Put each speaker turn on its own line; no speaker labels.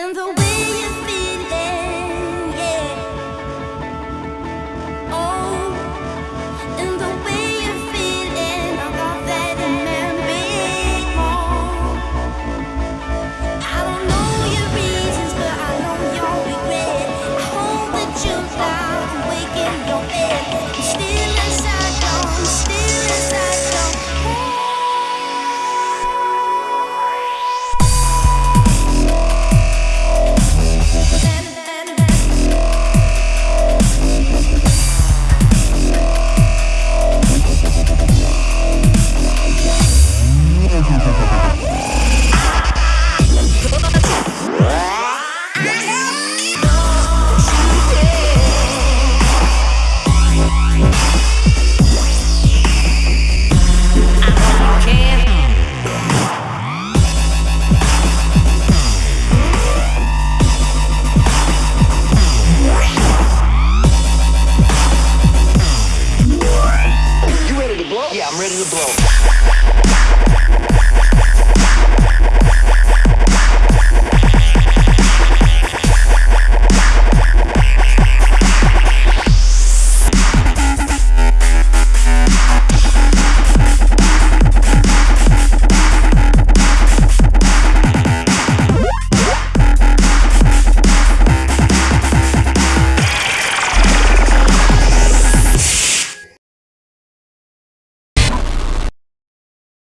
And the
to blow.